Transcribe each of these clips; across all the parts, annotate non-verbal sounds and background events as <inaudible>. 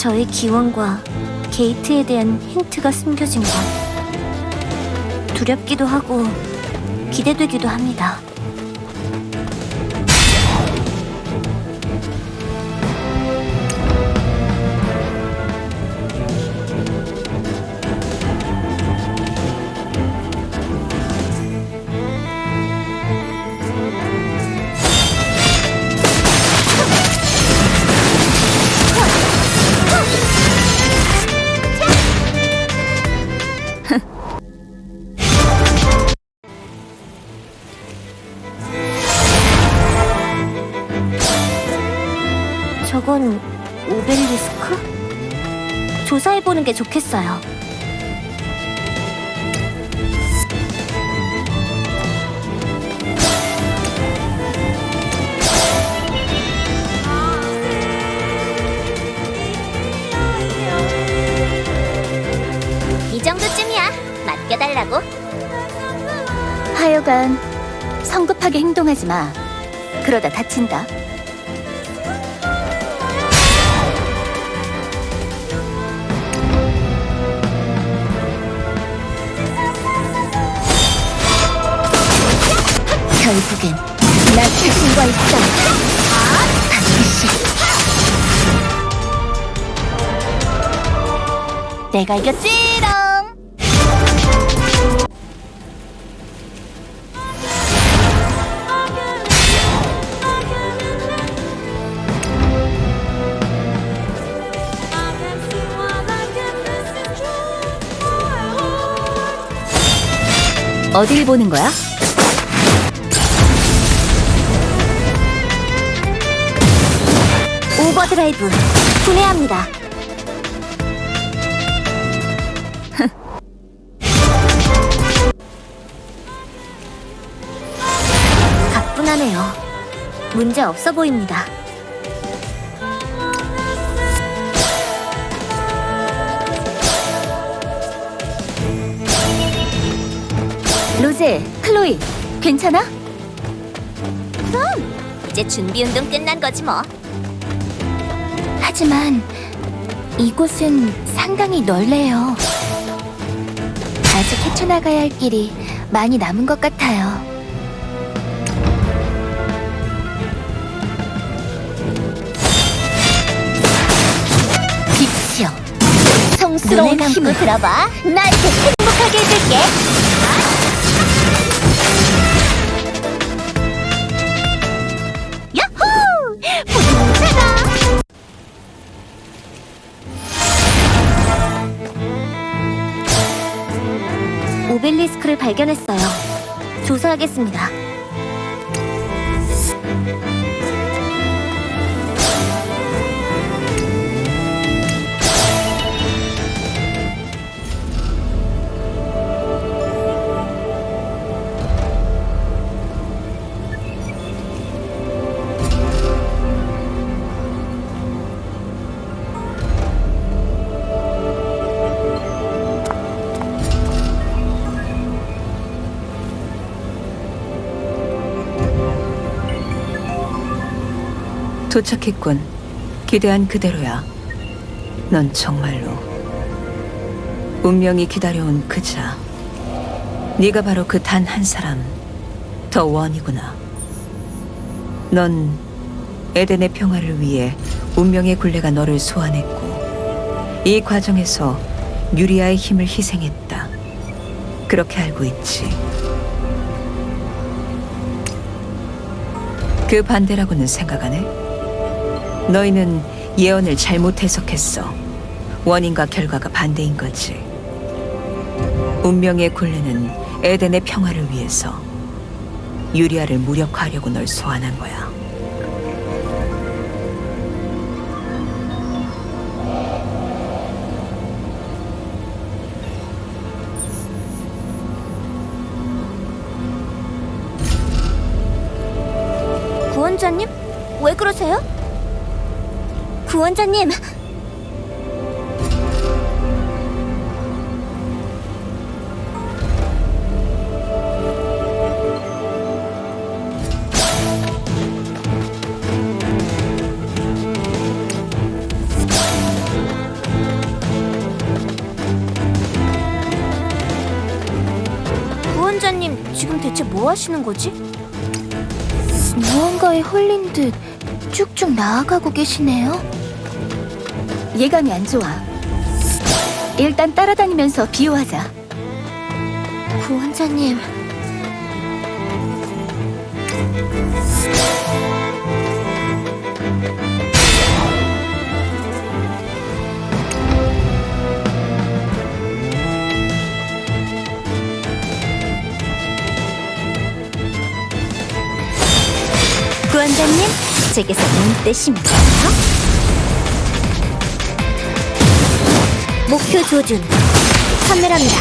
저의 기원과 게이트에 대한 힌트가 숨겨진 곳. 두렵기도 하고 기대되기도 합니다. 해보는 게 좋겠어요. 이 정도쯤이야. 맡겨달라고. 하여간 성급하게 행동하지 마. 그러다 다친다. 결국엔 나 자신과의 싸움. 반드시. 내가 이겼지롱. 어딜 보는 거야? 오버드라이브 분해합니다. <laughs> 가뿐하네요. 문제 없어 보입니다. 로제, 클로이, 괜찮아? 이제 준비 운동 끝난 거지 뭐. 하지만 이곳은 상당히 넓네요. 아직 헤쳐나가야 할 길이 많이 남은 것 같아요. 빛이여, 성스러운 힘을 들어봐. 나에게 행복하게 해줄게. 오벨리스크를 발견했어요. 조사하겠습니다. 도착했군. 기대한 그대로야. 넌 정말로 운명이 기다려온 그자. 네가 바로 그 단 한 사람, 더 원이구나. 넌 에덴의 평화를 위해 운명의 굴레가 너를 소환했고, 이 과정에서 유리아의 힘을 희생했다. 그렇게 알고 있지. 그 반대라고는 생각 안 해? 너희는 예언을 잘못 해석했어. 원인과 결과가 반대인 거지. 운명의 굴레는 에덴의 평화를 위해서 유리아를 무력화하려고 널 소환한 거야. 구원자님? 왜 그러세요? 구원자님! 구원자님, 지금 대체 뭐 하시는 거지? 무언가에 홀린 듯 쭉쭉 나아가고 계시네요. 예감이 안 좋아. 일단 따라다니면서 비유하자. 구원자님. 구원자님, 제게서 눈 떼시면 돼요. 목표 조준, 카메라입니다.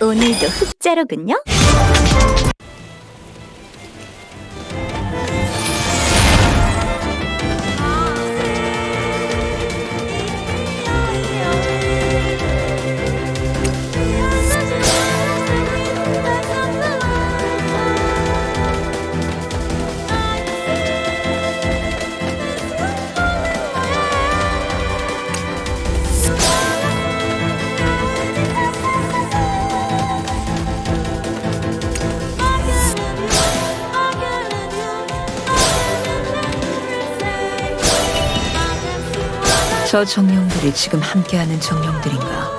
오늘도 흑자로군요. 저 정령들이 지금 함께하는 정령들인가?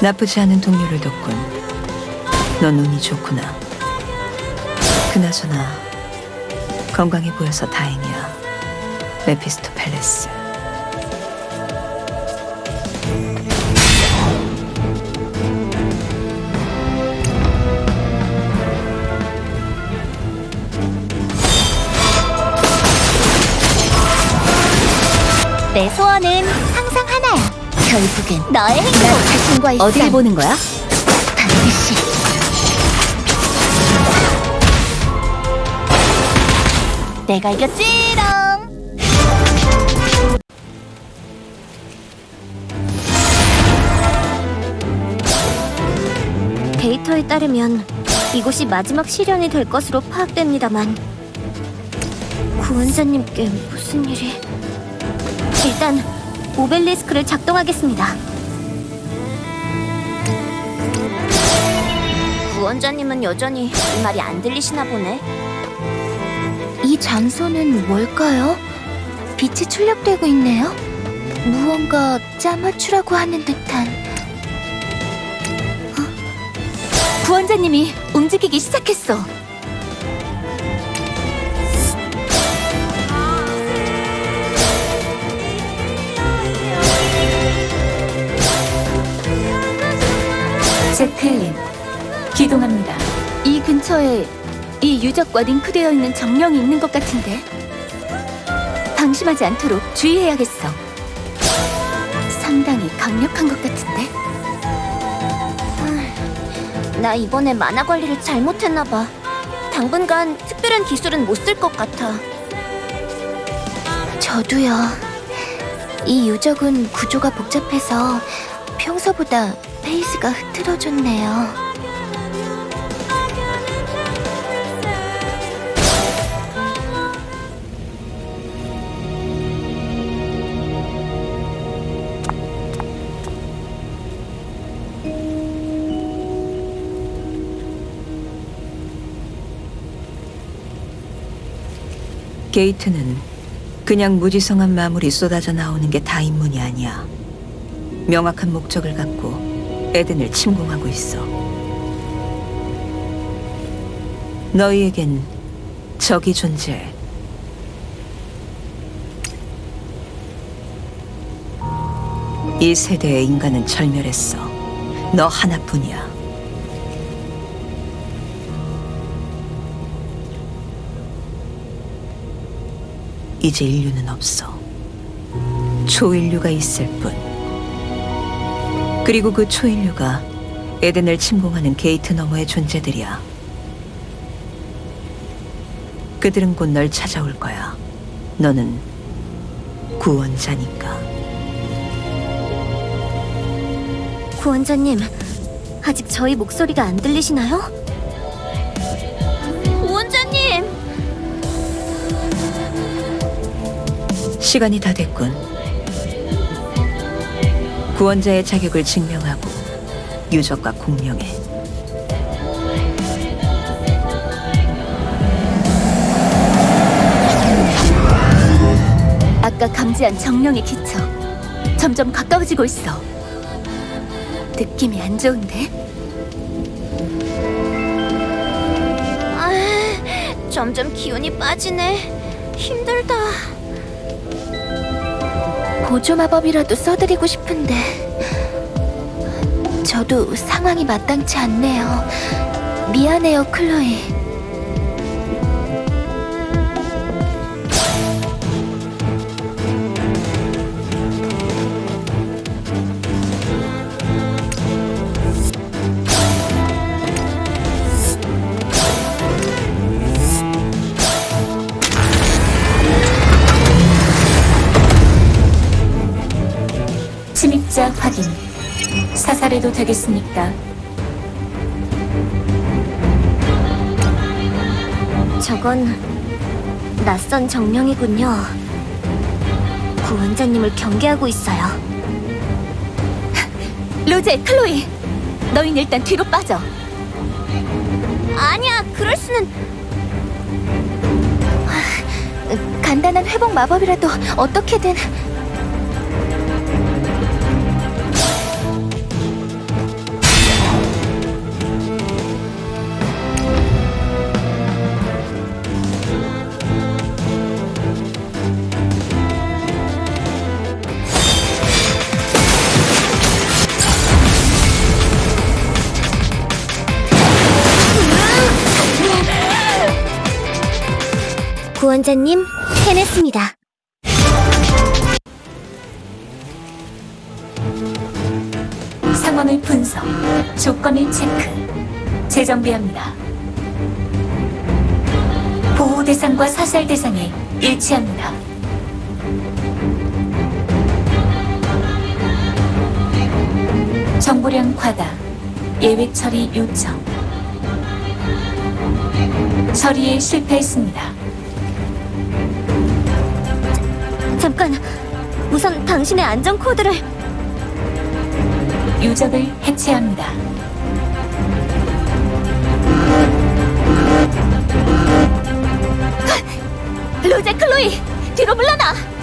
나쁘지 않은 동료를 뒀군. 넌 운이 좋구나. 그나저나 건강해 보여서 다행이야. 메피스토 팰레스. 내 소원은 항상 하나야. 결국엔 너의 행복. 나 자신과의 어디를 싸움. 보는 거야? 반드시 내가 이겼지롱. 데이터에 따르면 이곳이 마지막 시련이 될 것으로 파악됩니다만 구원자님께 무슨 일이... 일단 오벨리스크를 작동하겠습니다. 구원자님은 여전히 이 말이 안 들리시나 보네. 이 장소는 뭘까요? 빛이 출력되고 있네요. 무언가 짜맞추라고 하는 듯한. 어? 구원자님이 움직이기 시작했어. 제텔린, 기동합니다. 이 근처에 이 유적과 링크되어 있는 정령이 있는 것 같은데 방심하지 않도록 주의해야겠어. 상당히 강력한 것 같은데. 나 이번에 만화 관리를 잘못했나 봐. 당분간 특별한 기술은 못 쓸 것 같아. 저도요. 이 유적은 구조가 복잡해서 평소보다 페이스가 흐트러졌네요. 게이트는 그냥 무지성한 마물이 쏟아져 나오는 게 다 인문이 아니야. 명확한 목적을 갖고 에덴을 침공하고 있어. 너희에겐 적이 존재해. 이 세대의 인간은 절멸했어. 너 하나뿐이야. 이제 인류는 없어. 초인류가 있을 뿐. 그리고 그 초인류가 에덴을 침공하는 게이트 너머의 존재들이야. 그들은 곧 널 찾아올 거야. 너는 구원자니까. 구원자님, 아직 저희 목소리가 안 들리시나요? 구원자님! 시간이 다 됐군. 구원자의 자격을 증명하고 유적과 공룡에 아까 감지한 정령의 기척 점점 가까워지고 있어. 느낌이 안 좋은데? 아, 점점 기운이 빠지네. 힘들다. 보조 마법이라도 써드리고 싶은데 저도 상황이 마땅치 않네요. 미안해요, 클로이. 입자 확인. 사살해도 되겠습니까? 저건 낯선 정령이군요. 구원자님을 경계하고 있어요. 로제, 클로이! 너희는 일단 뒤로 빠져. 아니야, 그럴 수는. 간단한 회복 마법이라도 어떻게든. 구원자님, 해냈습니다. 상황을 분석, 조건을 체크, 재정비합니다. 보호 대상과 사살 대상이 일치합니다. 정보량 과다, 예외 처리 요청. 처리에 실패했습니다. 잠깐, 우선 당신의 안전 코드를. 유적을 해체합니다. 로제 클로이 뒤로 물러나!